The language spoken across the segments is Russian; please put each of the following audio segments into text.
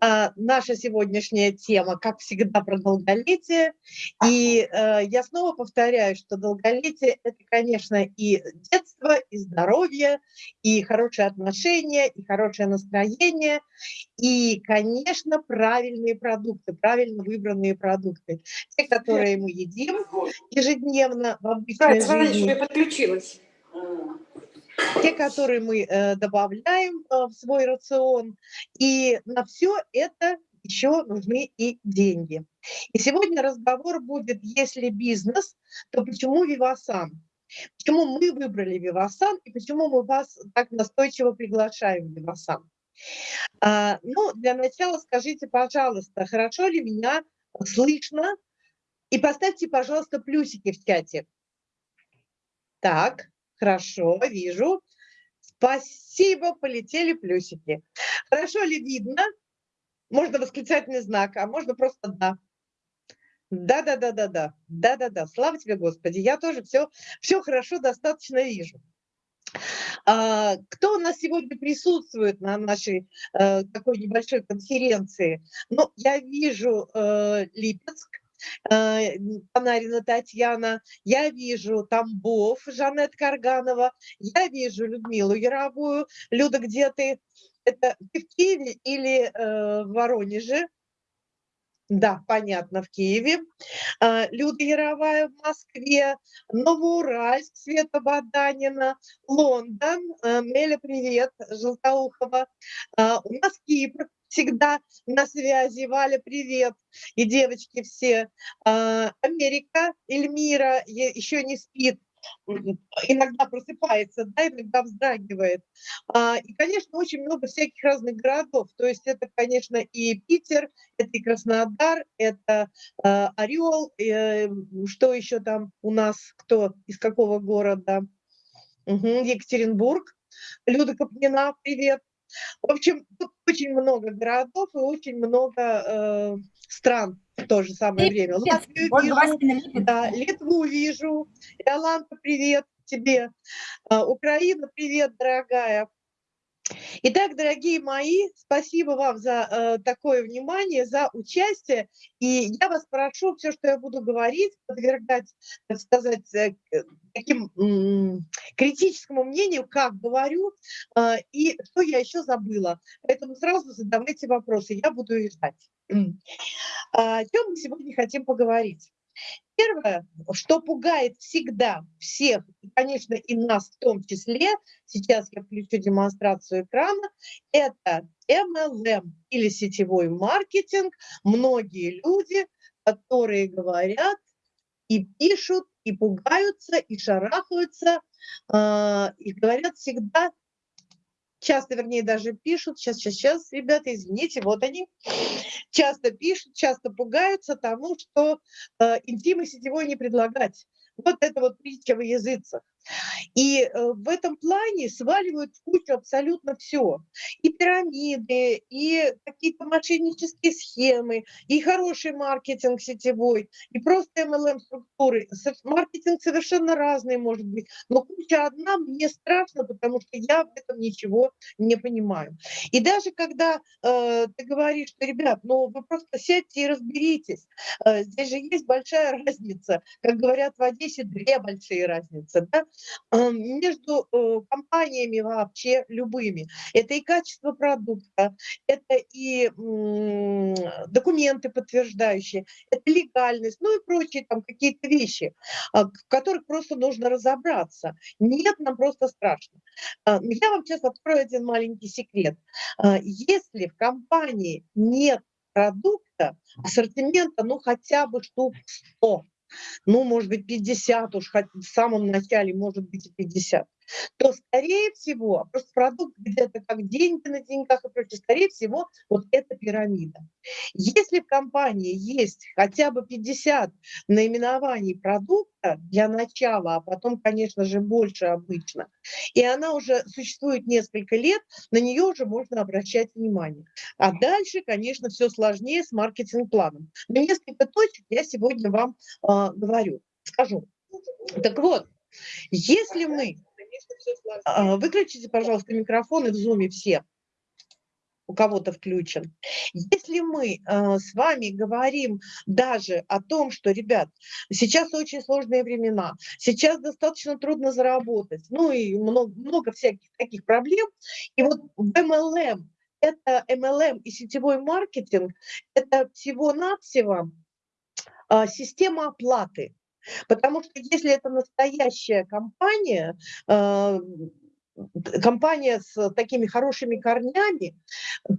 А, наша сегодняшняя тема, как всегда, про долголетие. И э, я снова повторяю, что долголетие – это, конечно, и детство, и здоровье, и хорошие отношения, и хорошее настроение, и, конечно, правильные продукты, правильно выбранные продукты. Те, которые мы едим ежедневно в обычной да, жизни. я подключилась те, которые мы э, добавляем э, в свой рацион. И на все это еще нужны и деньги. И сегодня разговор будет, если бизнес, то почему Вивасан? Почему мы выбрали Вивасан и почему мы вас так настойчиво приглашаем в Вивасан? А, ну, для начала скажите, пожалуйста, хорошо ли меня слышно? И поставьте, пожалуйста, плюсики в чате. Так, Хорошо, вижу. Спасибо, полетели плюсики. Хорошо ли видно? Можно восклицательный знак, а можно просто «да». Да-да-да-да-да, да-да-да, слава тебе, Господи, я тоже все, все хорошо достаточно вижу. А, кто у нас сегодня присутствует на нашей э, такой небольшой конференции? Ну, я вижу э, Липецк, Панарина Татьяна, я вижу Тамбов, Жанет Карганова, я вижу Людмилу Яровую. Люда, где ты? Это ты в Киеве или э, в Воронеже? Да, понятно, в Киеве. Э, Люда Яровая в Москве, Новоуральск, Света Баданина, Лондон, э, Меля, привет, Желтоухова. У нас Кипр, всегда на связи. Валя, привет. И девочки все. А, Америка, Эльмира еще не спит иногда просыпается, да, иногда вздрагивает. А, и, конечно, очень много всяких разных городов. То есть это, конечно, и Питер, это и Краснодар, это а, Орел, э, что еще там у нас, кто, из какого города? Екатеринбург. Люда Капнина, привет. В общем, тут очень много городов и очень много э, стран в то же самое время. Латвию вижу, да, Литву вижу. Иоланта, привет тебе. Э, Украина, привет, дорогая. Итак, дорогие мои, спасибо вам за э, такое внимание, за участие. И я вас прошу все, что я буду говорить, подвергать, так сказать, э, таким критическому мнению, как говорю, э, и что я еще забыла. Поэтому сразу задавайте вопросы, я буду их ждать. О чем мы сегодня хотим поговорить? Первое, что пугает всегда всех, и, конечно, и нас в том числе, сейчас я включу демонстрацию экрана, это MLM или сетевой маркетинг. Многие люди, которые говорят и пишут, и пугаются, и шарахаются, э, и говорят всегда, часто, вернее, даже пишут, сейчас, сейчас, сейчас, ребята, извините, вот они, часто пишут, часто пугаются тому, что э, интимы сетевой не предлагать. Вот это вот притча в языцах. И э, в этом плане сваливают в кучу абсолютно все. И пирамиды, и какие-то мошеннические схемы, и хороший маркетинг сетевой, и просто MLM-структуры. Маркетинг совершенно разный может быть, но куча одна мне страшно, потому что я в этом ничего не понимаю. И даже когда э, ты говоришь, что, ребят, ну вы просто сядьте и разберитесь, э, здесь же есть большая разница, как говорят в Одессе, две большие разницы, да? Между э, компаниями вообще любыми. Это и качество продукта, это и документы подтверждающие, это легальность, ну и прочие там какие-то вещи, а, в которых просто нужно разобраться. Нет, нам просто страшно. А, я вам сейчас открою один маленький секрет. А, если в компании нет продукта, ассортимента, ну хотя бы штук 100, ну, может быть, 50 уж, в самом начале, может быть, и 50 то, скорее всего, просто продукт где-то как деньги на деньгах и прочее, скорее всего, вот эта пирамида. Если в компании есть хотя бы 50 наименований продукта для начала, а потом, конечно же, больше обычно, и она уже существует несколько лет, на нее уже можно обращать внимание. А дальше, конечно, все сложнее с маркетинг-планом. Но несколько точек я сегодня вам э, говорю, скажу. Так вот, если мы выключите, пожалуйста, микрофоны в зуме все. у кого-то включен. Если мы э, с вами говорим даже о том, что, ребят, сейчас очень сложные времена, сейчас достаточно трудно заработать, ну и много, много всяких таких проблем, и вот в MLM, это MLM и сетевой маркетинг, это всего-навсего э, система оплаты. Потому что если это настоящая компания, э, компания с такими хорошими корнями,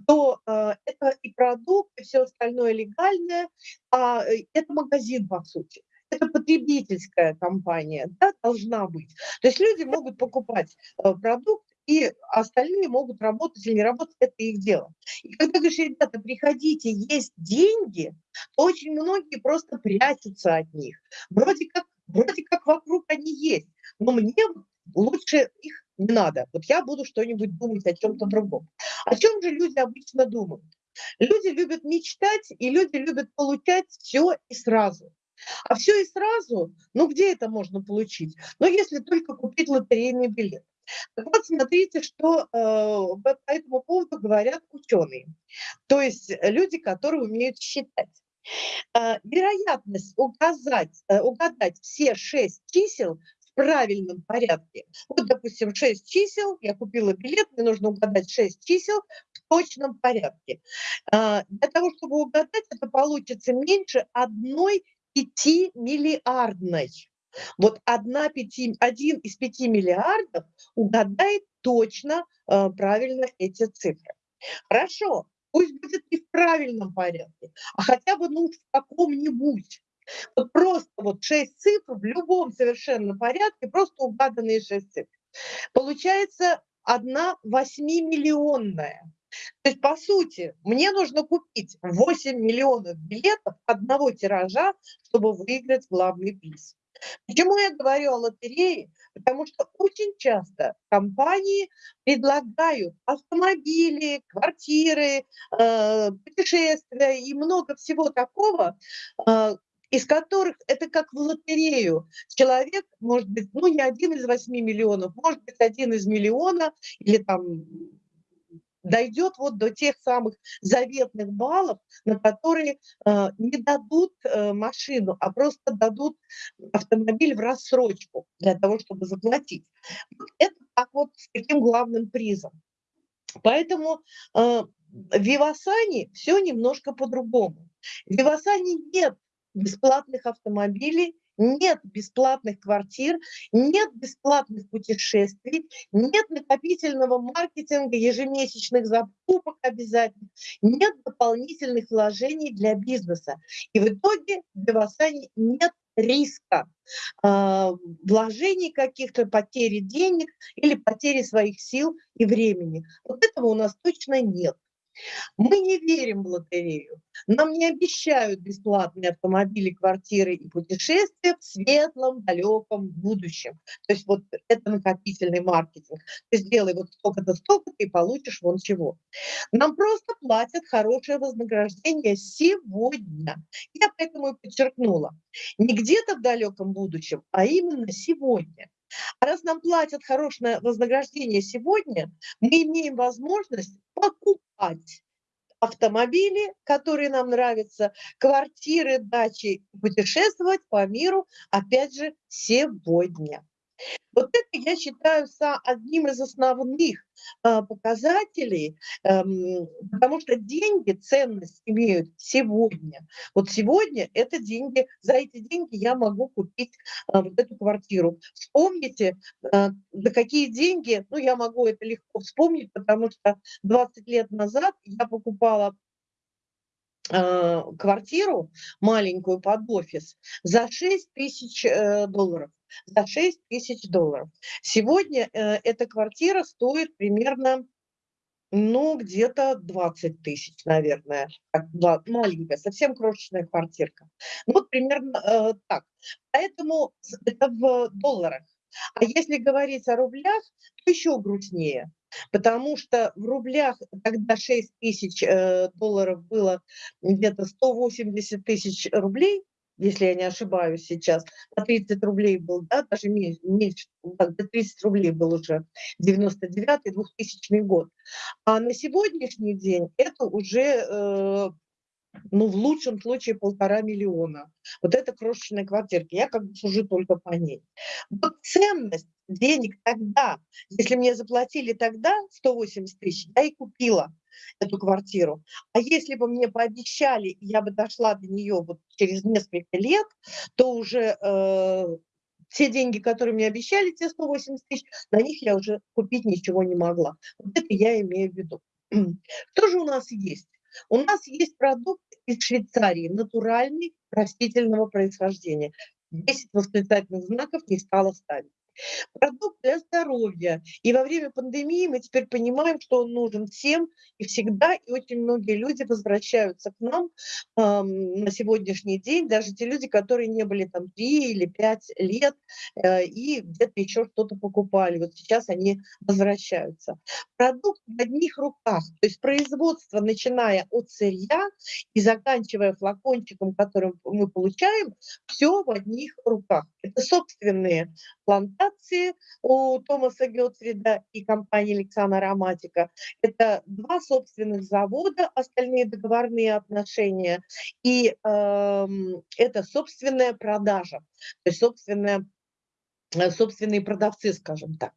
то э, это и продукт, и все остальное легальное, а э, это магазин, по сути. Это потребительская компания, да, должна быть. То есть люди могут покупать э, продукт, и остальные могут работать или не работать, это их дело. И когда говоришь, ребята, приходите, есть деньги, то очень многие просто прячутся от них. Вроде как, вроде как вокруг они есть, но мне лучше их не надо. Вот я буду что-нибудь думать о чем-то другом. О чем же люди обычно думают? Люди любят мечтать, и люди любят получать все и сразу. А все и сразу, ну где это можно получить? Ну если только купить лотерейный билет. Так вот, смотрите, что э, по этому поводу говорят ученые, то есть люди, которые умеют считать. Э, вероятность указать, э, угадать все шесть чисел правильном порядке. Вот, допустим, 6 чисел, я купила билет, мне нужно угадать 6 чисел в точном порядке. А, для того, чтобы угадать, это получится меньше одной пятимиллиардной. Вот одна пяти, один из пяти миллиардов угадает точно э, правильно эти цифры. Хорошо, пусть будет не в правильном порядке, а хотя бы ну, в каком-нибудь. Вот просто вот 6 цифр в любом совершенно порядке, просто угаданные 6 цифр. Получается одна восьмимиллионная. То есть, по сути, мне нужно купить 8 миллионов билетов одного тиража, чтобы выиграть главный приз. Почему я говорю о лотерее? Потому что очень часто компании предлагают автомобили, квартиры, э, путешествия и много всего такого, э, из которых это как в лотерею. Человек, может быть, ну не один из восьми миллионов, может быть, один из миллиона или там дойдет вот до тех самых заветных баллов, на которые э, не дадут э, машину, а просто дадут автомобиль в рассрочку для того, чтобы заплатить. Это так вот с таким главным призом. Поэтому э, в Вивасане все немножко по-другому. В Вивасане нет бесплатных автомобилей, нет бесплатных квартир, нет бесплатных путешествий, нет накопительного маркетинга, ежемесячных закупок обязательно, нет дополнительных вложений для бизнеса. И в итоге в Девасане нет риска э, вложений каких-то, потери денег или потери своих сил и времени. Вот этого у нас точно нет. Мы не верим в лотерею. Нам не обещают бесплатные автомобили, квартиры и путешествия в светлом, далеком будущем. То есть вот это накопительный маркетинг. Ты сделай вот столько-то, столько-то и получишь вон чего. Нам просто платят хорошее вознаграждение сегодня. Я поэтому и подчеркнула. Не где-то в далеком будущем, а именно сегодня. А раз нам платят хорошее вознаграждение сегодня, мы имеем возможность покупать автомобили, которые нам нравятся, квартиры, дачи, путешествовать по миру, опять же, сегодня. Вот это я считаю одним из основных а, показателей, эм, потому что деньги ценность имеют сегодня. Вот сегодня это деньги, за эти деньги я могу купить а, вот эту квартиру. Вспомните, а, за какие деньги, ну я могу это легко вспомнить, потому что 20 лет назад я покупала квартиру маленькую под офис за 6 тысяч э, долларов за 6 тысяч долларов. Сегодня э, эта квартира стоит примерно, ну, где-то 20 тысяч, наверное. Как, маленькая, совсем крошечная квартирка. Ну, вот примерно э, так. Поэтому это в долларах. А если говорить о рублях, то еще грустнее. Потому что в рублях тогда 6 тысяч э, долларов было где-то 180 тысяч рублей, если я не ошибаюсь сейчас, по 30 рублей был, да, даже меньше, до 30 рублей был уже 99-2000 год. А на сегодняшний день это уже э, ну, в лучшем случае полтора миллиона. Вот это крошечная квартирка, я как бы сужу только по ней. Вот ценность денег тогда, если мне заплатили тогда 180 тысяч, я и купила эту квартиру. А если бы мне пообещали, я бы дошла до нее вот через несколько лет, то уже э, все деньги, которые мне обещали, те 180 тысяч, на них я уже купить ничего не могла. Вот это я имею в виду. Что же у нас есть? У нас есть продукт из Швейцарии, натуральный, растительного происхождения. 10 восклицательных знаков не стало ставить. Продукт для здоровья. И во время пандемии мы теперь понимаем, что он нужен всем и всегда. И очень многие люди возвращаются к нам э, на сегодняшний день, даже те люди, которые не были там 3 или 5 лет э, и где-то еще что-то покупали. Вот сейчас они возвращаются. Продукт в одних руках, то есть производство, начиная от сырья и заканчивая флакончиком, который мы получаем, все в одних руках. Это собственные плантации у Томаса Гетфрида и компании Лексана Ароматика. Это два собственных завода, остальные договорные отношения. И э, это собственная продажа, то есть собственная, э, собственные продавцы, скажем так.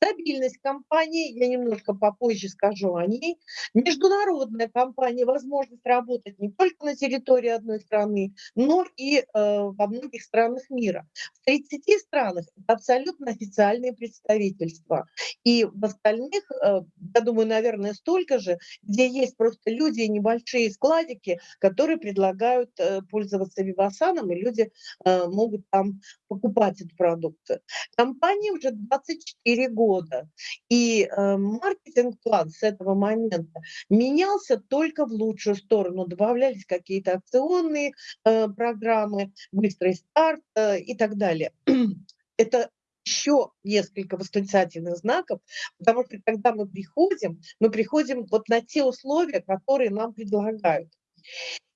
Стабильность компании, я немножко попозже скажу о ней. Международная компания, возможность работать не только на территории одной страны, но и э, во многих странах мира. В 30 странах это абсолютно официальные представительства. И в остальных, э, я думаю, наверное, столько же, где есть просто люди и небольшие складики, которые предлагают э, пользоваться Вивасаном, и люди э, могут там покупать эту продукцию. Компания уже 24 года года. И э, маркетинг-план с этого момента менялся только в лучшую сторону. Добавлялись какие-то акционные э, программы, быстрый старт э, и так далее. Это еще несколько восклицательных знаков, потому что когда мы приходим, мы приходим вот на те условия, которые нам предлагают.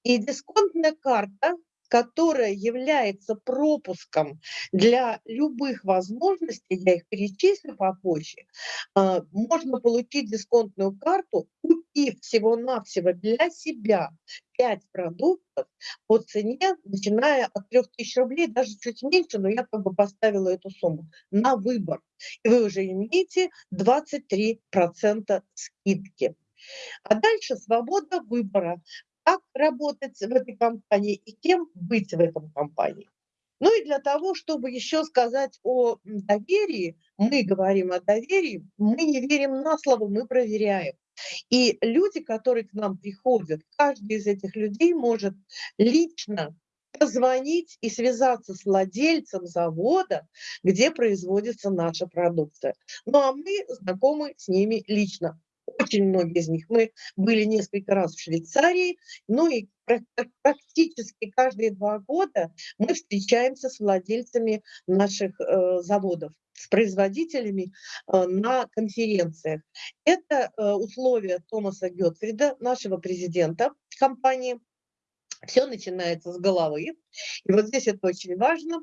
И дисконтная карта которая является пропуском для любых возможностей, я их перечислю попозже, а, можно получить дисконтную карту, купив всего-навсего для себя 5 продуктов по цене, начиная от 3000 рублей, даже чуть меньше, но я как бы поставила эту сумму на выбор. И вы уже имеете 23% скидки. А дальше свобода выбора как работать в этой компании и кем быть в этом компании. Ну и для того, чтобы еще сказать о доверии, мы говорим о доверии, мы не верим на слово, мы проверяем. И люди, которые к нам приходят, каждый из этих людей может лично позвонить и связаться с владельцем завода, где производится наша продукция. Ну а мы знакомы с ними лично очень многие из них. Мы были несколько раз в Швейцарии, ну и практически каждые два года мы встречаемся с владельцами наших э, заводов с производителями э, на конференциях. Это э, условия Томаса Гетфрида, нашего президента компании, все начинается с головы. И вот здесь это очень важно.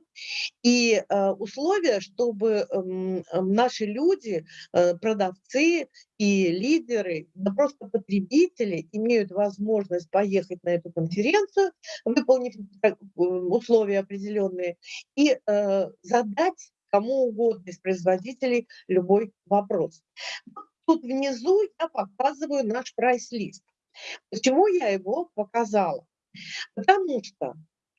И э, условия, чтобы э, наши люди, э, продавцы и лидеры, да просто потребители имеют возможность поехать на эту конференцию, выполнив э, условия определенные, и э, задать кому угодно из производителей любой вопрос. Тут внизу я показываю наш прайс-лист. Почему я его показала? Потому что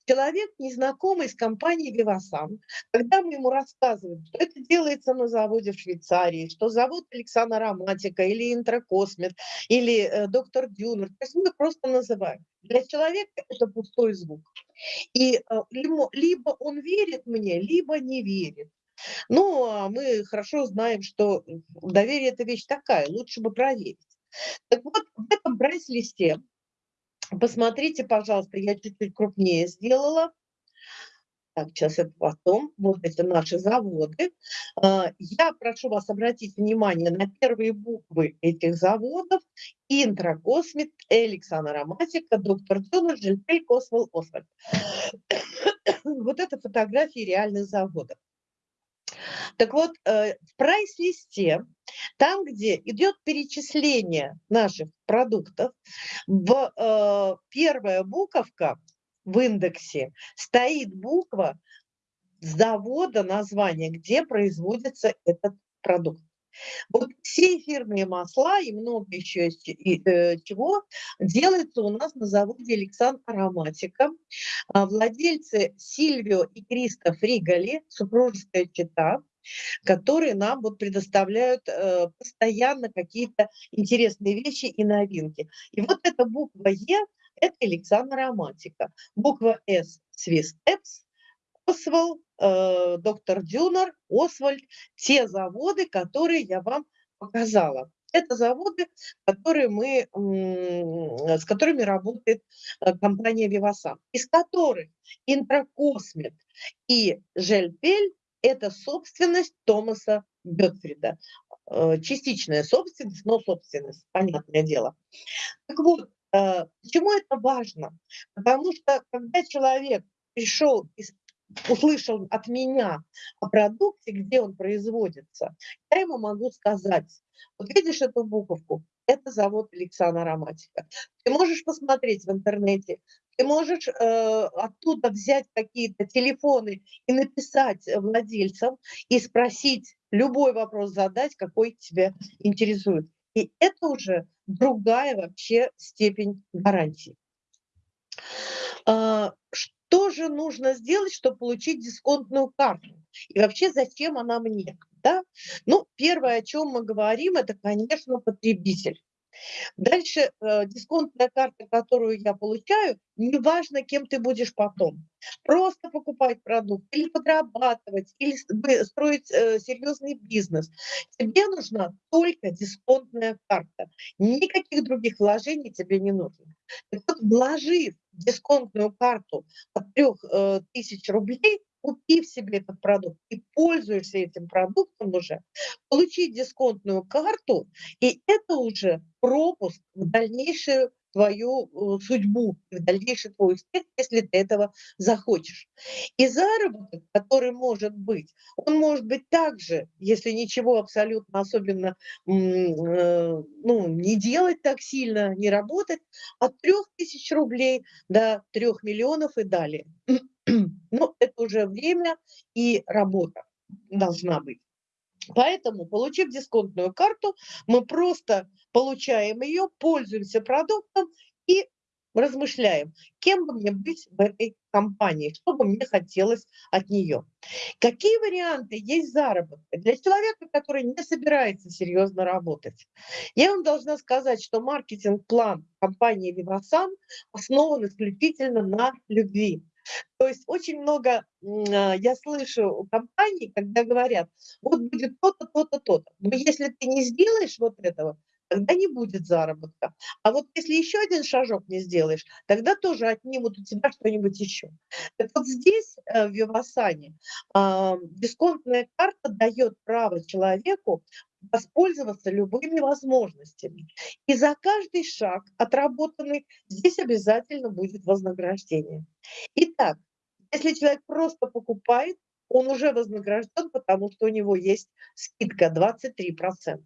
человек, незнакомый с компанией «Вивасан», когда мы ему рассказываем, что это делается на заводе в Швейцарии, что завод Александра Ароматика или Интракосмет, или э, доктор Дюнер, то есть мы просто называем. Для человека это пустой звук. И э, либо он верит мне, либо не верит. Ну, а мы хорошо знаем, что доверие – это вещь такая, лучше бы проверить. Так вот, в этом прайс-листе Посмотрите, пожалуйста, я чуть-чуть крупнее сделала. Так, сейчас это потом. Вот эти наши заводы. А, я прошу вас обратить внимание на первые буквы этих заводов. Интракосмит, Александр Ароматика, доктор Дюна, Жильпель, Косвелл, Освальд. Вот это фотографии реальных заводов. Так вот, э, в прайс-листе, там, где идет перечисление наших продуктов, в э, первая буковка в индексе стоит буква завода, название, где производится этот продукт. Вот все эфирные масла и много еще э, чего делается у нас на заводе Александр Ароматика. А владельцы Сильвио и Криста Фригали, супружеская чита, которые нам вот предоставляют э, постоянно какие-то интересные вещи и новинки. И вот эта буква Е – это Александр Ароматика. Буква С – Эпс, Освал, э, доктор Дюнер, Освальд, те заводы, которые я вам показала. Это заводы, которые мы, с которыми работает э, компания Вивасан, из которых Интракосмет и Жельпель – это собственность Томаса Бетфрида. Э, частичная собственность, но собственность, понятное дело. Так вот, э, почему это важно? Потому что когда человек пришел из услышал от меня о продукте, где он производится, я ему могу сказать, вот видишь эту буковку, это завод Александра Ароматика. Ты можешь посмотреть в интернете, ты можешь э, оттуда взять какие-то телефоны и написать владельцам и спросить, любой вопрос задать, какой тебя интересует. И это уже другая вообще степень гарантии. А, что же нужно сделать, чтобы получить дисконтную карту? И вообще, зачем она мне? Да? Ну, первое, о чем мы говорим, это, конечно, потребитель. Дальше э, дисконтная карта, которую я получаю, неважно, кем ты будешь потом. Просто покупать продукт или подрабатывать, или строить э, серьезный бизнес. Тебе нужна только дисконтная карта. Никаких других вложений тебе не нужно. Так вот, вложив дисконтную карту от 3000 э, рублей, купив себе этот продукт и пользуешься этим продуктом уже, получить дисконтную карту, и это уже пропуск в дальнейшую твою э, судьбу, в дальнейший твой успех, если ты этого захочешь. И заработок, который может быть, он может быть также, если ничего абсолютно особенно э, ну, не делать так сильно, не работать, от 3000 рублей до 3 миллионов и далее. Ну, это уже время и работа должна быть. Поэтому, получив дисконтную карту, мы просто получаем ее, пользуемся продуктом и размышляем, кем бы мне быть в этой компании, что бы мне хотелось от нее. Какие варианты есть заработка для человека, который не собирается серьезно работать? Я вам должна сказать, что маркетинг-план компании Vivasan основан исключительно на любви. То есть очень много а, я слышу у компаний, когда говорят, вот будет то-то, то-то, то-то. Но если ты не сделаешь вот этого, тогда не будет заработка. А вот если еще один шажок не сделаешь, тогда тоже отнимут у тебя что-нибудь еще. Так вот здесь, э, в Вивасане, дисконтная карта дает право человеку воспользоваться любыми возможностями. И за каждый шаг отработанный здесь обязательно будет вознаграждение. Итак, если человек просто покупает, он уже вознагражден, потому что у него есть скидка 23%.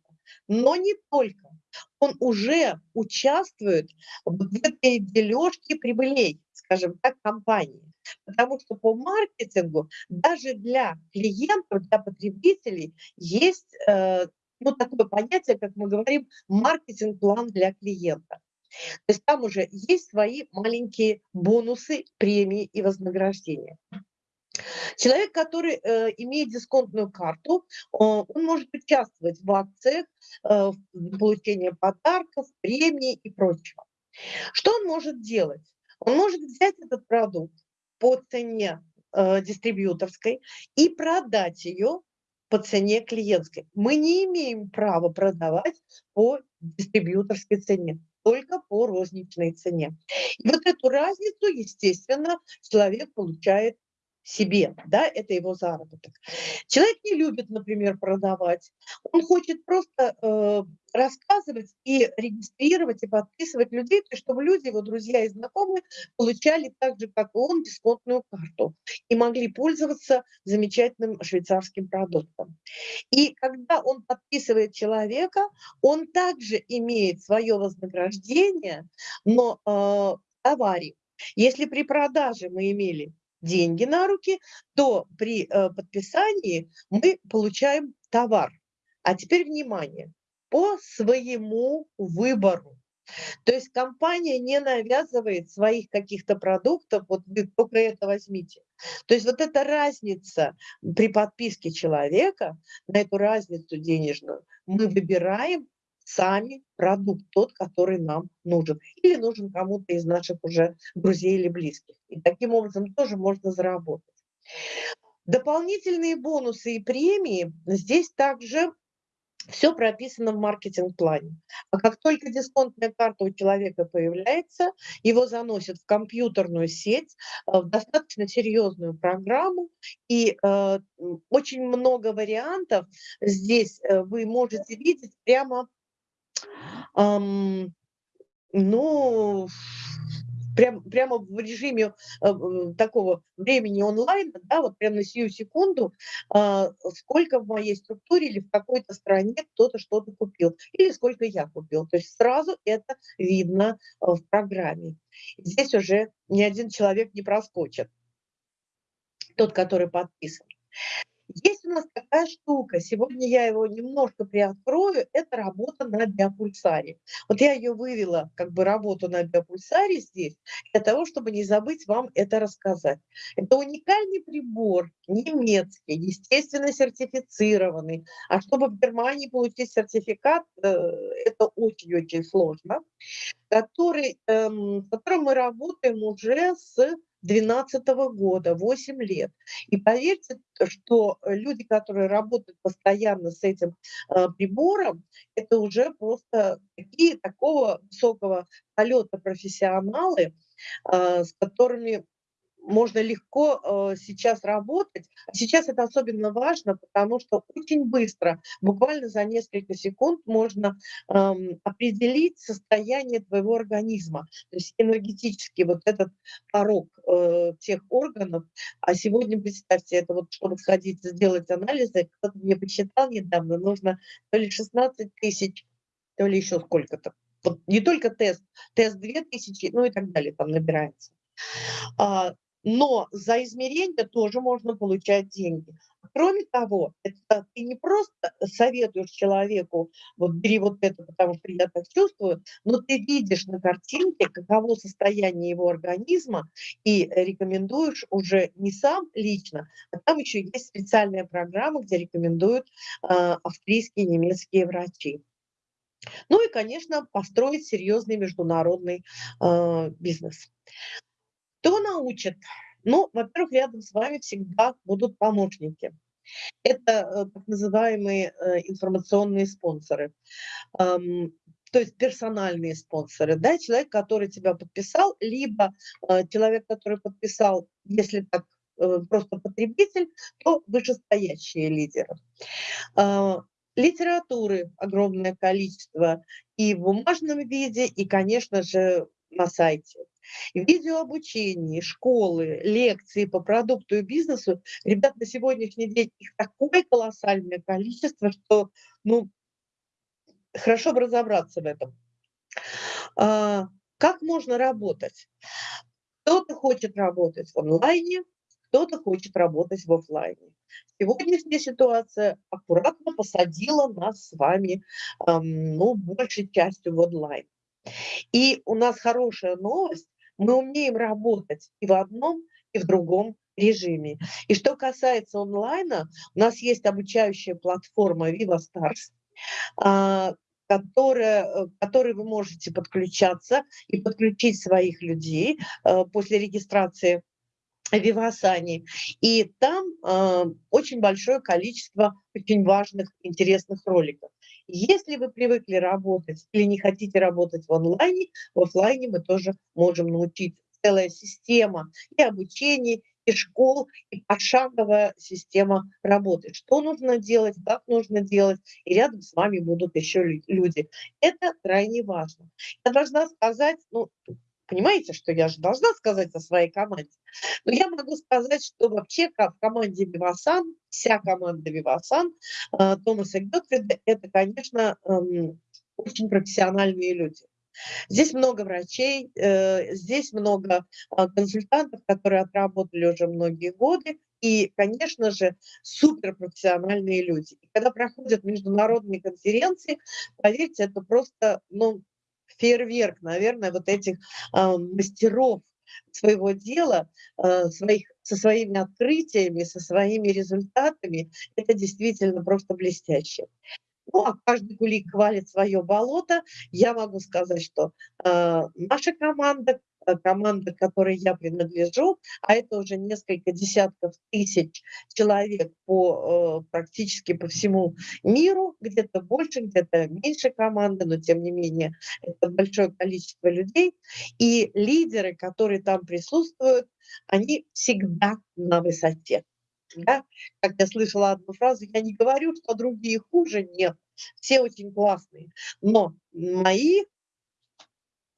Но не только. Он уже участвует в этой дележке прибылей, скажем так, компании. Потому что по маркетингу даже для клиентов, для потребителей есть э, ну, такое понятие, как мы говорим, маркетинг-план для клиента. То есть там уже есть свои маленькие бонусы, премии и вознаграждения. Человек, который э, имеет дисконтную карту, э, он может участвовать в акциях, э, в получении подарков, премий и прочего. Что он может делать? Он может взять этот продукт по цене э, дистрибьюторской и продать ее по цене клиентской. Мы не имеем права продавать по дистрибьюторской цене, только по розничной цене. И вот эту разницу, естественно, человек получает себе, да, это его заработок. Человек не любит, например, продавать, он хочет просто э, рассказывать и регистрировать и подписывать людей, чтобы люди, его друзья и знакомые, получали так же, как и он, дисконтную карту и могли пользоваться замечательным швейцарским продуктом. И когда он подписывает человека, он также имеет свое вознаграждение, но э, товаре. Если при продаже мы имели деньги на руки, то при э, подписании мы получаем товар. А теперь внимание, по своему выбору. То есть компания не навязывает своих каких-то продуктов, вот вы только это возьмите. То есть вот эта разница при подписке человека, на эту разницу денежную, мы выбираем сами продукт, тот, который нам нужен. Или нужен кому-то из наших уже друзей или близких. И таким образом тоже можно заработать. Дополнительные бонусы и премии здесь также все прописано в маркетинг-плане. А как только дисконтная карта у человека появляется, его заносят в компьютерную сеть, э, в достаточно серьезную программу, и э, очень много вариантов здесь э, вы можете видеть прямо ну, прям, прямо в режиме э, такого времени онлайн, да, вот прямо на сию секунду, э, сколько в моей структуре или в какой-то стране кто-то что-то купил, или сколько я купил. То есть сразу это видно э, в программе. Здесь уже ни один человек не проскочит, тот, который подписан. Есть у нас такая штука, сегодня я его немножко приоткрою, это работа на биопульсаре. Вот я ее вывела, как бы работу на биопульсаре здесь, для того, чтобы не забыть вам это рассказать. Это уникальный прибор, немецкий, естественно сертифицированный. А чтобы в Германии получить сертификат, э, это очень-очень сложно, который, эм, с которым мы работаем уже с 2012 года, 8 лет. И поверьте, что люди, которые работают постоянно с этим э, прибором, это уже просто такие такого высокого полета профессионалы, э, с которыми можно легко э, сейчас работать. Сейчас это особенно важно, потому что очень быстро, буквально за несколько секунд, можно э, определить состояние твоего организма. То есть энергетически вот этот порог э, тех органов. А сегодня, представьте, это вот чтобы сходить сделать анализы, кто-то мне посчитал недавно, нужно то ли 16 тысяч, то ли еще сколько-то. Вот не только тест, тест 2000, ну и так далее там набирается. А, но за измерение тоже можно получать деньги. Кроме того, это ты не просто советуешь человеку, вот бери вот это, потому что я так чувствую, но ты видишь на картинке, каково состояние его организма, и рекомендуешь уже не сам лично, а там еще есть специальная программа, где рекомендуют э, австрийские немецкие врачи. Ну и, конечно, построить серьезный международный э, бизнес. Кто научит? Ну, во-первых, рядом с вами всегда будут помощники. Это э, так называемые э, информационные спонсоры, то есть персональные спонсоры, да, человек, который тебя подписал, либо э, человек, который подписал, если так просто потребитель, то вышестоящие лидеры. А, литературы огромное количество и в бумажном виде, и, конечно же, на сайте видеообучение, школы, лекции по продукту и бизнесу, ребят, на сегодняшний день их такое колоссальное количество, что, ну, хорошо бы разобраться в этом. А, как можно работать? Кто-то хочет работать в онлайне, кто-то хочет работать в офлайне. Сегодняшняя ситуация аккуратно посадила нас с вами, ну, большей частью в онлайн. И у нас хорошая новость, мы умеем работать и в одном, и в другом режиме. И что касается онлайна, у нас есть обучающая платформа Viva Stars, а, которая, э, которой вы можете подключаться и подключить своих людей э, после регистрации Вивасани. И там э, очень большое количество очень важных, интересных роликов. Если вы привыкли работать или не хотите работать в онлайне, в офлайне мы тоже можем научить целая система и обучения, и школ, и пошаговая система работы. Что нужно делать, как нужно делать, и рядом с вами будут еще люди. Это крайне важно. Я должна сказать, ну, Понимаете, что я же должна сказать о своей команде? Но я могу сказать, что вообще в команде Вивасан, вся команда Вивасан, э, Томаса Гетфрида, это, конечно, эм, очень профессиональные люди. Здесь много врачей, э, здесь много а, консультантов, которые отработали уже многие годы, и, конечно же, суперпрофессиональные люди. И когда проходят международные конференции, поверьте, это просто ну, фейерверк, наверное, вот этих э, мастеров своего дела, э, своих, со своими открытиями, со своими результатами. Это действительно просто блестяще. Ну, а каждый кулик хвалит свое болото. Я могу сказать, что э, наша команда, команда, к которой я принадлежу, а это уже несколько десятков тысяч человек по, э, практически по всему миру, где-то больше, где-то меньше команды, но тем не менее это большое количество людей. И лидеры, которые там присутствуют, они всегда на высоте. Да? Как я слышала одну фразу, я не говорю, что другие хуже, нет, все очень классные, но мои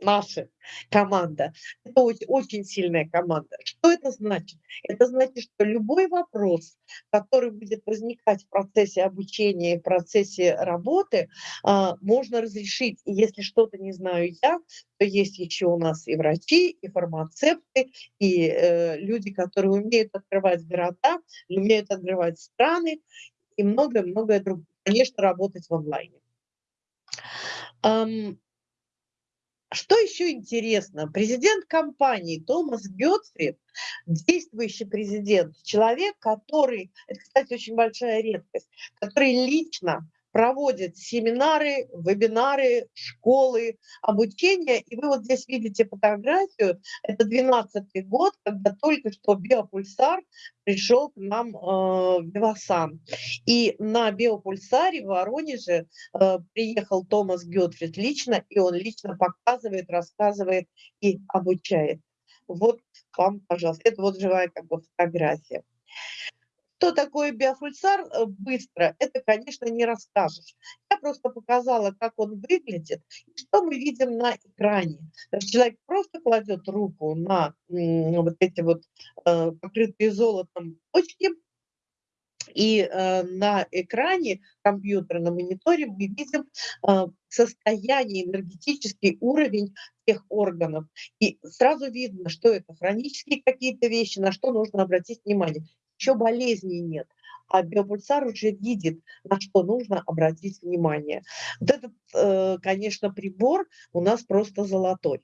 наша команда. Это очень, сильная команда. Что это значит? Это значит, что любой вопрос, который будет возникать в процессе обучения, в процессе работы, а, можно разрешить. И если что-то не знаю я, то есть еще у нас и врачи, и фармацевты, и э, люди, которые умеют открывать города, умеют открывать страны, и многое-многое другое. Конечно, работать в онлайне. Что еще интересно? Президент компании Томас Гетфрид, действующий президент, человек, который, это, кстати, очень большая редкость, который лично проводит семинары, вебинары, школы, обучение. И вы вот здесь видите фотографию. Это 12 год, когда только что биопульсар пришел к нам э, в Бивасан. И на биопульсаре в Воронеже э, приехал Томас Гетфрид лично, и он лично показывает, рассказывает и обучает. Вот вам, пожалуйста, это вот живая как бы фотография. Что такое биофульсар э, быстро, это, конечно, не расскажешь. Я просто показала, как он выглядит, и что мы видим на экране. Человек просто кладет руку на вот эти вот э, покрытые золотом точки, и э, на экране компьютера, на мониторе мы видим состояние, энергетический уровень тех органов. И сразу видно, что это хронические какие-то вещи, на что нужно обратить внимание еще болезней нет. А биопульсар уже видит, на что нужно обратить внимание. Вот этот, э, конечно, прибор у нас просто золотой.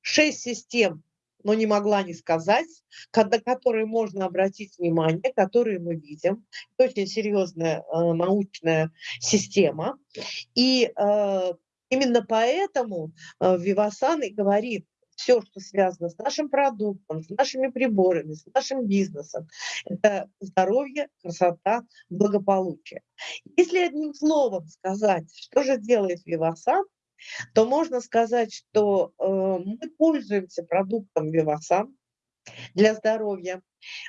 Шесть систем, но не могла не сказать, на которые можно обратить внимание, которые мы видим. Очень серьезная э, научная система. И э, именно поэтому Вивасан и говорит, все, что связано с нашим продуктом, с нашими приборами, с нашим бизнесом. Это здоровье, красота, благополучие. Если одним словом сказать, что же делает Вивасан, то можно сказать, что э, мы пользуемся продуктом Вивасан для здоровья.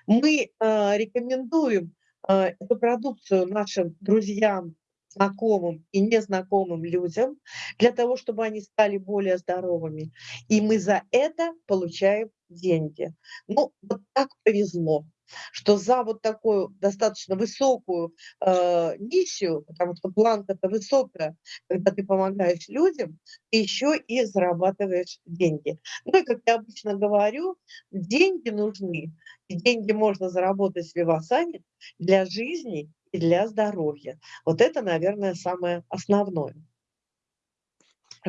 Мы э, рекомендуем э, эту продукцию нашим друзьям, знакомым и незнакомым людям, для того, чтобы они стали более здоровыми. И мы за это получаем деньги. Ну, вот так повезло что за вот такую достаточно высокую э, миссию, потому что планка-то высокая, когда ты помогаешь людям, ты еще и зарабатываешь деньги. Ну и, как я обычно говорю, деньги нужны, и деньги можно заработать в Вивасане для жизни и для здоровья. Вот это, наверное, самое основное.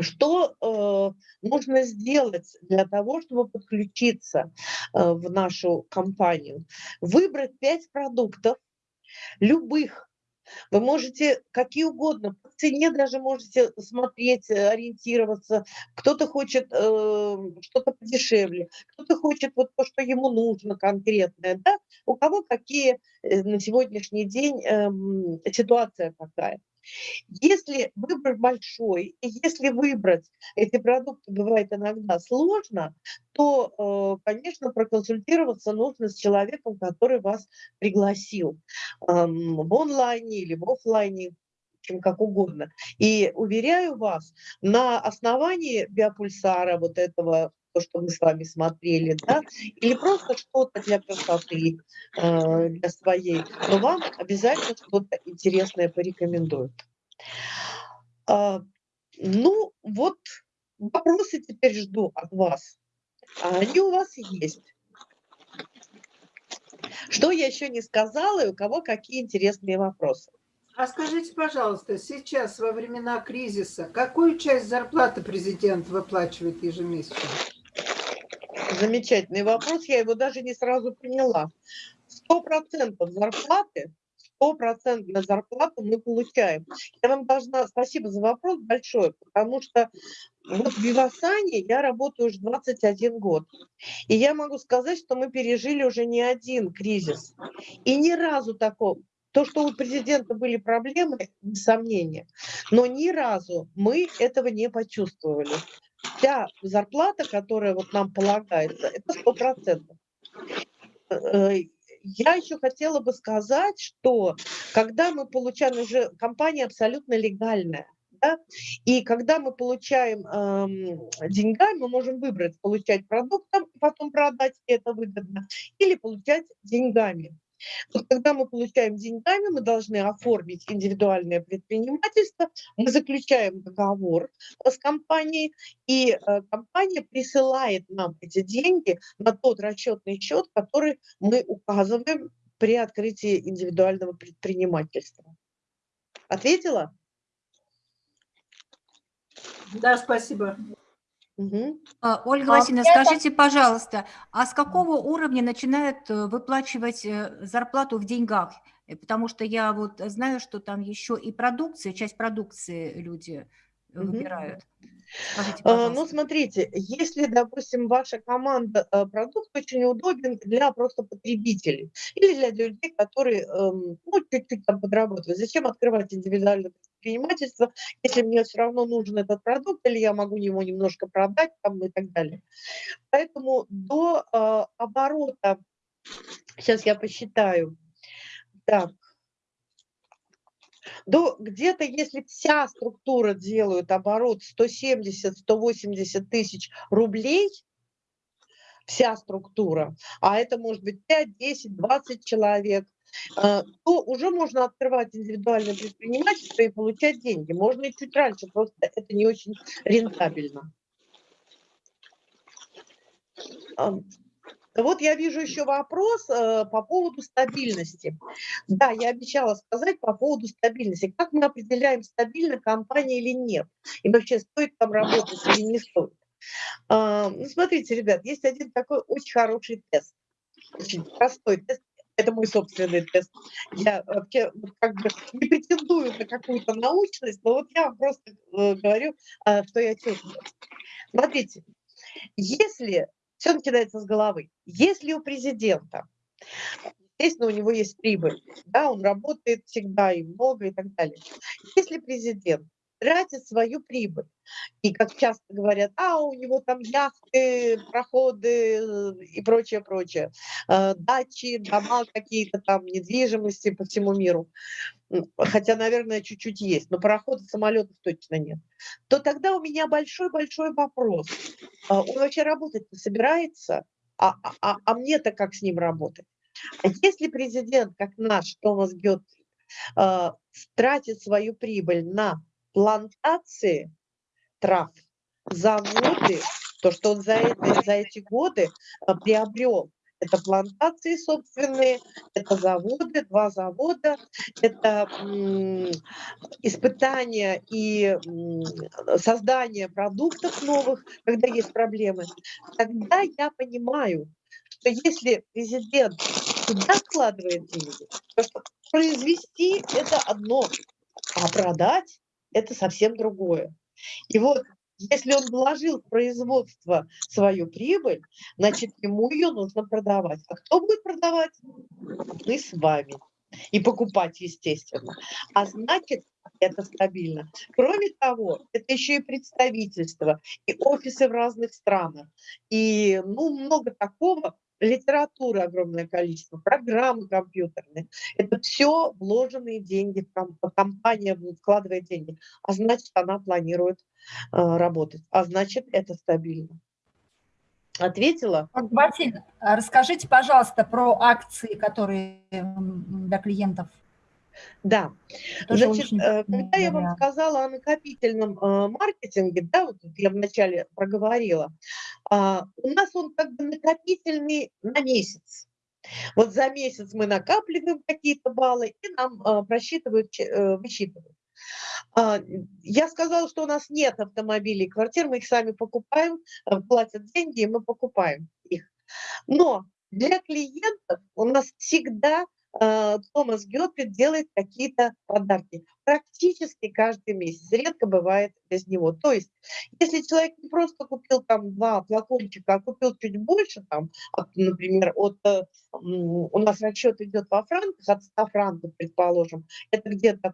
Что э, нужно сделать для того, чтобы подключиться э, в нашу компанию? Выбрать пять продуктов, любых, вы можете какие угодно, по цене даже можете смотреть, э, ориентироваться. Кто-то хочет э, что-то подешевле, кто-то хочет вот то, что ему нужно конкретное. Да? У кого какие э, на сегодняшний день э, ситуация какая. Если выбор большой, и если выбрать эти продукты бывает иногда сложно, то, э, конечно, проконсультироваться нужно с человеком, который вас пригласил в онлайне или в офлайне, чем как угодно. И уверяю вас, на основании биопульсара вот этого то, что мы с вами смотрели, да, или просто что-то для красоты, э, для своей, но вам обязательно что-то интересное порекомендуют. А, ну, вот вопросы теперь жду от вас. А они у вас есть. Что я еще не сказала и у кого какие интересные вопросы? А скажите, пожалуйста, сейчас во времена кризиса какую часть зарплаты президент выплачивает ежемесячно? Замечательный вопрос, я его даже не сразу поняла. Сто процентов зарплаты, сто процентов зарплату мы получаем. Я вам должна, спасибо за вопрос большой, потому что вот в Вивасане я работаю уже 21 год. И я могу сказать, что мы пережили уже не один кризис. И ни разу такого, то, что у президента были проблемы, без сомнения, но ни разу мы этого не почувствовали вся зарплата, которая вот нам полагается, это сто процентов. Э, я еще хотела бы сказать, что когда мы получаем уже компания абсолютно легальная, да, и когда мы получаем эм, деньгами, мы можем выбрать получать продуктом, потом продать, это выгодно, или получать деньгами. Вот когда мы получаем деньгами, мы должны оформить индивидуальное предпринимательство, мы заключаем договор с компанией, и э, компания присылает нам эти деньги на тот расчетный счет, который мы указываем при открытии индивидуального предпринимательства. Ответила? Да, спасибо. Угу. Ольга а, Васильевна, скажите, пожалуйста, а с какого уровня начинают э, выплачивать э, зарплату в деньгах? Э, потому что я вот знаю, что там еще и продукция, часть продукции люди выбирают. Скажите, а, ну, смотрите, если, допустим, ваша команда, продукт очень удобен для просто потребителей или для людей, которые, эм, ну, чуть-чуть там подрабатывают. Зачем открывать индивидуальное предпринимательство, если мне все равно нужен этот продукт, или я могу его немножко продать там и так далее. Поэтому до э, оборота, сейчас я посчитаю, так, до где-то, если вся структура делает оборот 170-180 тысяч рублей, вся структура, а это может быть 5, 10, 20 человек, то уже можно открывать индивидуальное предпринимательство и получать деньги. Можно и чуть раньше, просто это не очень рентабельно. Вот я вижу еще вопрос э, по поводу стабильности. Да, я обещала сказать по поводу стабильности. Как мы определяем, стабильна компания или нет? И вообще, стоит там работать или не стоит? Э, ну, смотрите, ребят, есть один такой очень хороший тест. Очень простой тест. Это мой собственный тест. Я вообще как бы не претендую на какую-то научность, но вот я вам просто э, говорю, э, что я чувствую. Смотрите, если все начинается с головы. Если у президента, естественно, у него есть прибыль, да, он работает всегда и много и так далее. Если президент тратит свою прибыль. И как часто говорят, а у него там яхты, проходы э, и прочее, прочее, э, дачи, дома какие-то там, недвижимости по всему миру. Хотя, наверное, чуть-чуть есть, но пароходов, самолетов точно нет. То тогда у меня большой-большой вопрос. А он вообще работать собирается? А, а, а, а мне-то как с ним работать? А если президент, как наш Томас Гетт, э, тратит свою прибыль на плантации трав, заводы, то, что он за, это, за эти годы а, приобрел. Это плантации собственные, это заводы, два завода, это испытания и создание продуктов новых, когда есть проблемы. Тогда я понимаю, что если президент туда вкладывает деньги, то что произвести это одно, а продать это совсем другое. И вот если он вложил в производство свою прибыль, значит, ему ее нужно продавать. А кто будет продавать? Мы с вами. И покупать, естественно. А значит, это стабильно. Кроме того, это еще и представительство, и офисы в разных странах, и ну, много такого, литературы огромное количество, программы компьютерные. Это все вложенные деньги, компания вкладывает деньги, а значит, она планирует э, работать, а значит, это стабильно. Ответила? Василий, расскажите, пожалуйста, про акции, которые для клиентов да, Тоже значит, э, когда я вам сказала о накопительном э, маркетинге, да, вот я вначале проговорила, а, у нас он как бы накопительный на месяц. Вот за месяц мы накапливаем какие-то баллы и нам э, просчитывают, высчитывают. А, я сказала, что у нас нет автомобилей и квартир, мы их сами покупаем, платят деньги, и мы покупаем их. Но для клиентов у нас всегда Томас Гёппит делает какие-то подарки практически каждый месяц. Редко бывает без него. То есть, если человек не просто купил там два флакончика, а купил чуть больше, там, от, например, от, э, у нас расчет идет во франках, от 100 франков, предположим, это где-то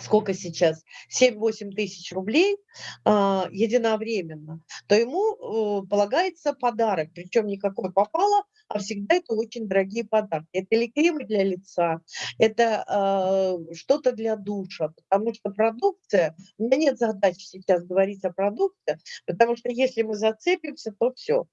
сколько сейчас, 7-8 тысяч рублей э, единовременно, то ему э, полагается подарок, причем никакой попало, а всегда это очень дорогие подарки. Это или кремы для лица, это э, что-то для душа, потому что продукция, у меня нет задачи сейчас говорить о продукции, потому что если мы зацепимся, то все.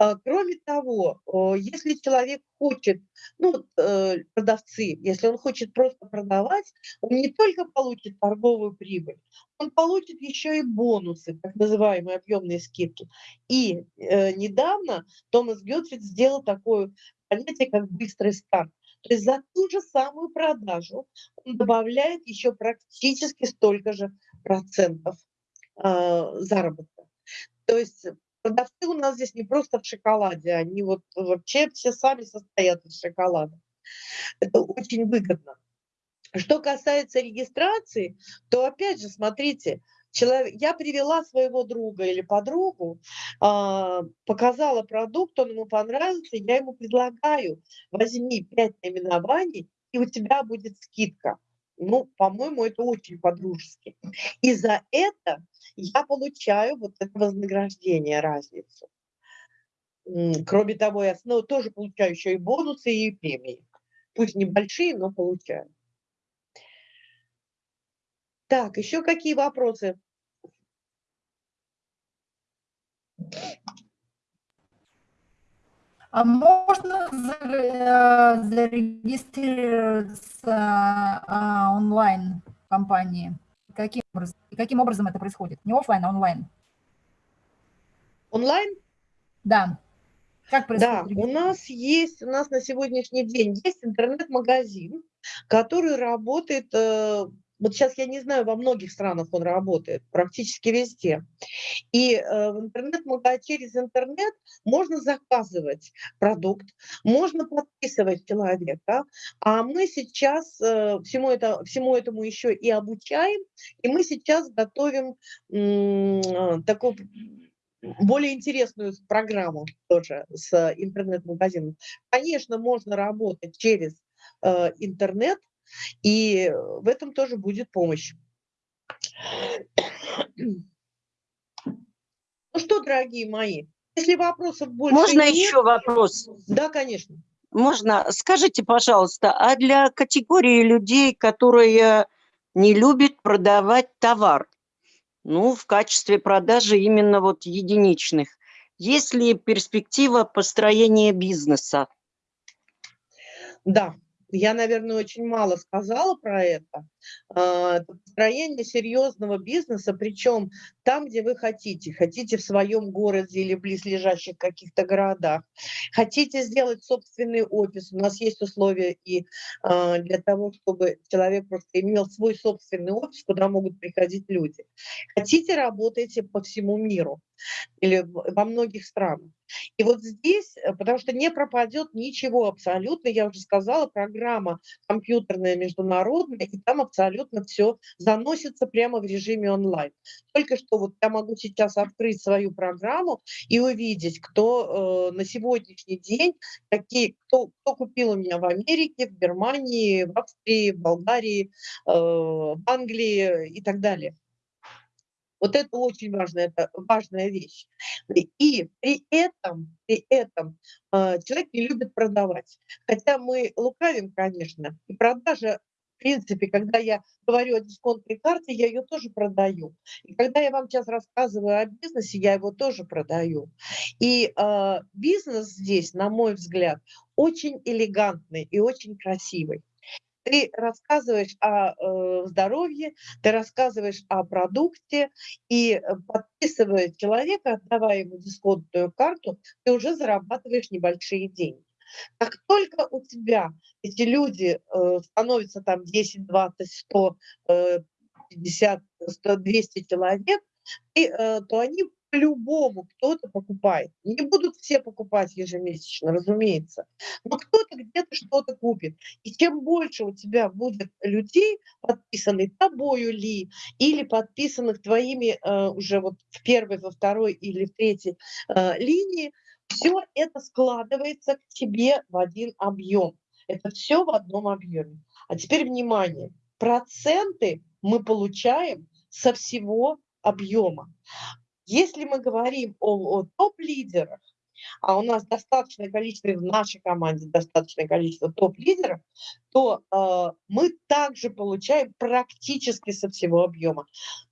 Э, кроме того, э, если человек хочет, ну, э, продавцы, если он хочет просто продавать, он не только получит торговую прибыль, он получит еще и бонусы, так называемые объемные скидки. И э, недавно Томас Гетфрид сделал такое понятие, как быстрый старт. То есть за ту же самую продажу он добавляет еще практически столько же процентов э, заработка. То есть продавцы у нас здесь не просто в шоколаде, они вот вообще все сами состоят из шоколада. Это очень выгодно. Что касается регистрации, то опять же, смотрите, человек, я привела своего друга или подругу, э, показала продукт, он ему понравился, я ему предлагаю, возьми 5 наименований, и у тебя будет скидка. Ну, по-моему, это очень по-дружески. И за это я получаю вот это вознаграждение, разницу. Кроме того, я снова тоже получаю еще и бонусы, и премии. Пусть небольшие, но получаю. Так, еще какие вопросы? А можно э, зарегистрироваться а, онлайн в компании? Каким образом, каким образом это происходит? Не офлайн, а онлайн. Онлайн? Да. Как происходит? Да, у нас есть, у нас на сегодняшний день есть интернет-магазин, который работает э, вот сейчас я не знаю, во многих странах он работает, практически везде. И э, в интернет через интернет можно заказывать продукт, можно подписывать человека, а мы сейчас э, всему, это, всему этому еще и обучаем, и мы сейчас готовим э, такую более интересную программу тоже с интернет-магазином. Конечно, можно работать через интернет, и в этом тоже будет помощь. Ну что, дорогие мои, если вопросов больше Можно нет, еще вопрос? Да, конечно. Можно. Скажите, пожалуйста, а для категории людей, которые не любят продавать товар, ну, в качестве продажи именно вот единичных, есть ли перспектива построения бизнеса? Да, я, наверное, очень мало сказала про это. А, это построение серьезного бизнеса, причем там, где вы хотите. Хотите в своем городе или близлежащих каких-то городах. Хотите сделать собственный офис. У нас есть условия и а, для того, чтобы человек просто имел свой собственный офис, куда могут приходить люди. Хотите, работайте по всему миру. Или во многих странах. И вот здесь, э, потому что не пропадет ничего абсолютно, я уже сказала, программа компьютерная международная, и там абсолютно все заносится прямо в режиме онлайн. Только что вот я могу сейчас открыть свою программу и увидеть, кто э, на сегодняшний день, какие, кто, кто купил у меня в Америке, в Германии, в Австрии, в Болгарии, э, в Англии и так далее. Вот это очень важная, это важная вещь. И при этом, при этом э, человек не любит продавать. Хотя мы лукавим, конечно, и продажа в принципе, когда я говорю о дисконтной карте, я ее тоже продаю. И когда я вам сейчас рассказываю о бизнесе, я его тоже продаю. И э, бизнес здесь, на мой взгляд, очень элегантный и очень красивый ты рассказываешь о э, здоровье, ты рассказываешь о продукте, и э, подписывая человека, отдавая ему дисконтную карту, ты уже зарабатываешь небольшие деньги. Как только у тебя эти люди э, становятся там 10, 20, 100, э, 50, 100, 200 человек, и, то они по-любому кто-то покупает. Не будут все покупать ежемесячно, разумеется, но кто-то где-то что-то купит. И чем больше у тебя будет людей, подписанных тобою ли, или подписанных твоими э, уже вот в первой, во второй или в третьей э, линии, все это складывается к тебе в один объем. Это все в одном объеме. А теперь внимание. Проценты мы получаем со всего объема. Если мы говорим о, о топ-лидерах, а у нас достаточное количество, в нашей команде достаточное количество топ-лидеров, то э, мы также получаем практически со всего объема.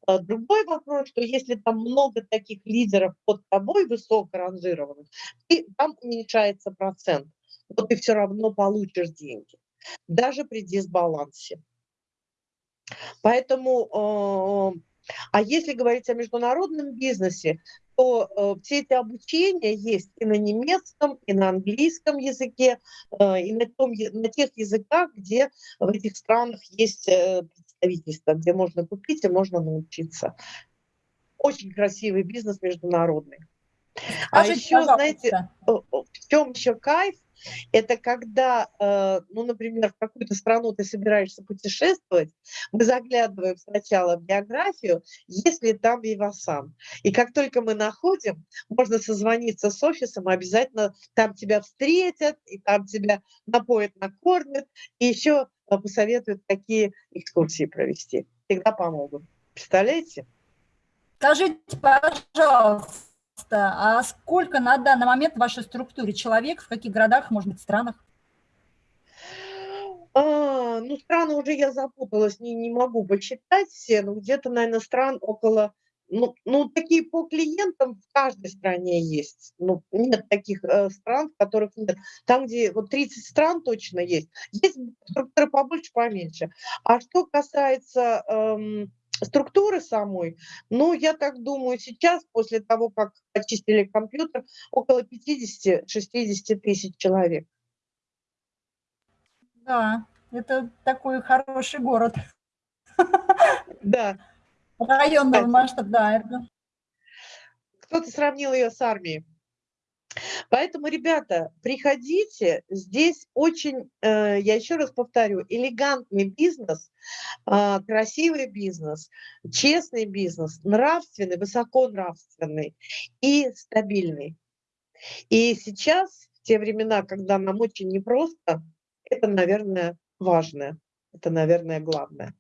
Э, другой вопрос, что если там много таких лидеров под тобой, высоко ранжированных, и там уменьшается процент, но ты все равно получишь деньги, даже при дисбалансе. Поэтому э, а если говорить о международном бизнесе, то э, все эти обучения есть и на немецком, и на английском языке, э, и на, том, на тех языках, где в этих странах есть э, представительство, где можно купить и можно научиться. Очень красивый бизнес международный. А а еще, пожалуйста. знаете, в чем еще кайф? Это когда, э, ну, например, в какую-то страну ты собираешься путешествовать, мы заглядываем сначала в биографию, если там Вивасан. И как только мы находим, можно созвониться с офисом, обязательно там тебя встретят, и там тебя напоят, накормят, и еще э, посоветуют, какие экскурсии провести. Всегда помогут. Представляете? Скажите, пожалуйста, а сколько на данный момент в вашей структуре человек, в каких городах, может быть, странах? А, ну, страны уже я запуталась, не, не могу посчитать все, но где-то, наверное, стран около, ну, ну, такие по клиентам в каждой стране есть. Ну, нет таких э, стран, в которых нет. Там, где вот 30 стран точно есть. Есть структуры побольше, поменьше. А что касается... Эм, структуры самой, ну, я так думаю, сейчас, после того, как очистили компьютер, около 50-60 тысяч человек. Да, это такой хороший город. Да. Районного масштаба, да. Кто-то сравнил ее с армией. Поэтому, ребята, приходите, здесь очень, э, я еще раз повторю, элегантный бизнес, а, красивый бизнес, честный бизнес, нравственный, высоконравственный и стабильный. И сейчас, в те времена, когда нам очень непросто, это, наверное, важное, это, наверное, главное.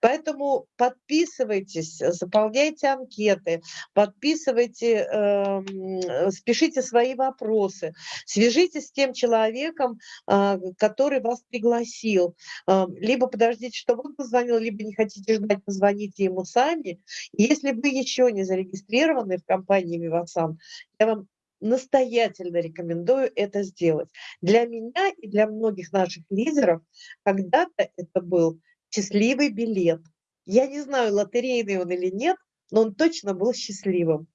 Поэтому подписывайтесь, заполняйте анкеты, подписывайте, э, спешите свои вопросы, свяжитесь с тем человеком, э, который вас пригласил. Э, либо подождите, чтобы он позвонил, либо не хотите ждать, позвоните ему сами. если вы еще не зарегистрированы в компании Vivasan, я вам настоятельно рекомендую это сделать. Для меня и для многих наших лидеров когда-то это был счастливый билет. Я не знаю, лотерейный он или нет, но он точно был счастливым.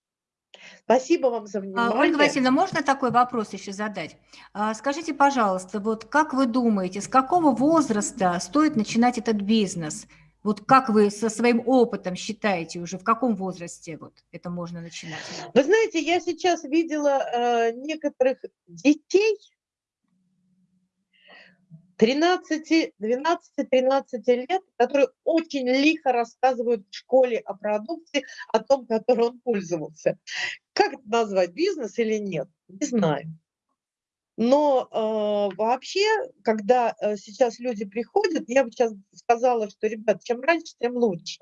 Спасибо вам за внимание. Ольга Васильевна, можно такой вопрос еще задать? А, скажите, пожалуйста, вот как вы думаете, с какого возраста стоит начинать этот бизнес? Вот как вы со своим опытом считаете уже, в каком возрасте вот это можно начинать? Вы знаете, я сейчас видела э, некоторых детей 13, 12-13 лет, которые очень лихо рассказывают в школе о продукте, о том, которой он пользовался. Как это назвать, бизнес или нет? Не знаю. Но э, вообще, когда э, сейчас люди приходят, я бы сейчас сказала, что, ребят, чем раньше, тем лучше.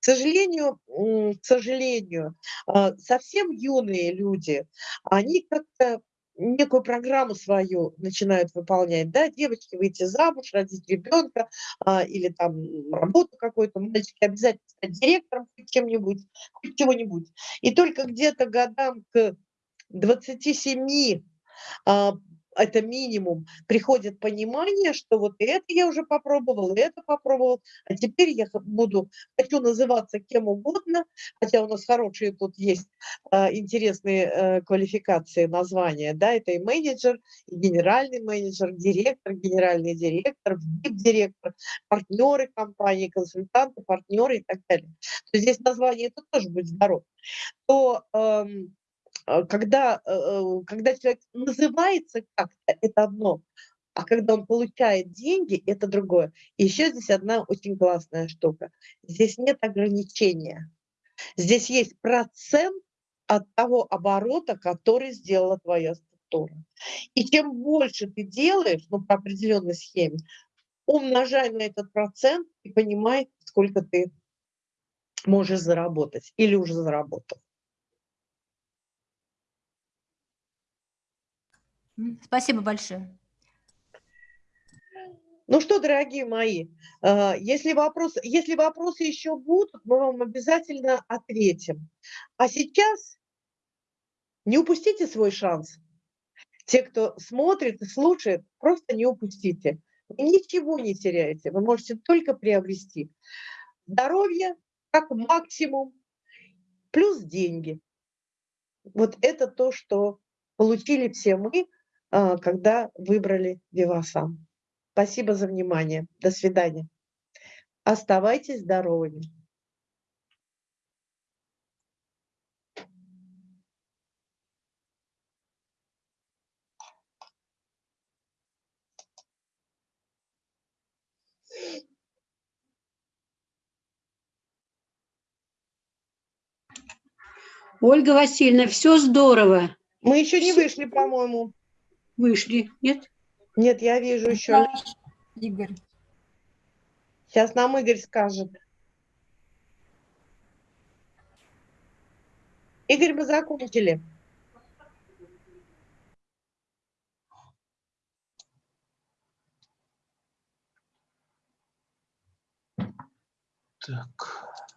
К сожалению, к сожалению, э, совсем юные люди, они как-то некую программу свою начинают выполнять, да, девочки выйти замуж, родить ребенка а, или там работу какую-то, мальчики обязательно стать директором чем-нибудь, хоть чего-нибудь. И только где-то годам к 27 а, это минимум, приходит понимание, что вот это я уже попробовал, это попробовал, а теперь я буду, хочу называться кем угодно, хотя у нас хорошие тут есть а, интересные э, квалификации, названия, да, это и менеджер, и генеральный менеджер, директор, генеральный директор, директор, партнеры компании, консультанты, партнеры и так далее. То здесь название это тоже будет здоров. То а, когда, э, э, когда человек называется как-то, это одно, а когда он получает деньги, это другое. И еще здесь одна очень классная штука. Здесь нет ограничения. Здесь есть процент от того оборота, который сделала твоя структура. И чем больше ты делаешь, ну, по определенной схеме, умножай на этот процент и понимай, сколько ты можешь заработать или уже заработал. Спасибо большое. Ну что, дорогие мои, э, если вопросы, если вопросы еще будут, мы вам обязательно ответим. А сейчас не упустите свой шанс. Те, кто смотрит и слушает, просто не упустите. Вы ничего не теряете, вы можете только приобрести здоровье как максимум, плюс деньги. Вот это то, что получили все мы, когда выбрали Вивасан. Спасибо за внимание. До свидания. Оставайтесь здоровыми. Ольга Васильевна, все здорово. Мы еще не вышли, по-моему. Вышли, нет? Нет, я вижу еще. Игорь. Сейчас нам Игорь скажет. Игорь, мы закончили. Так.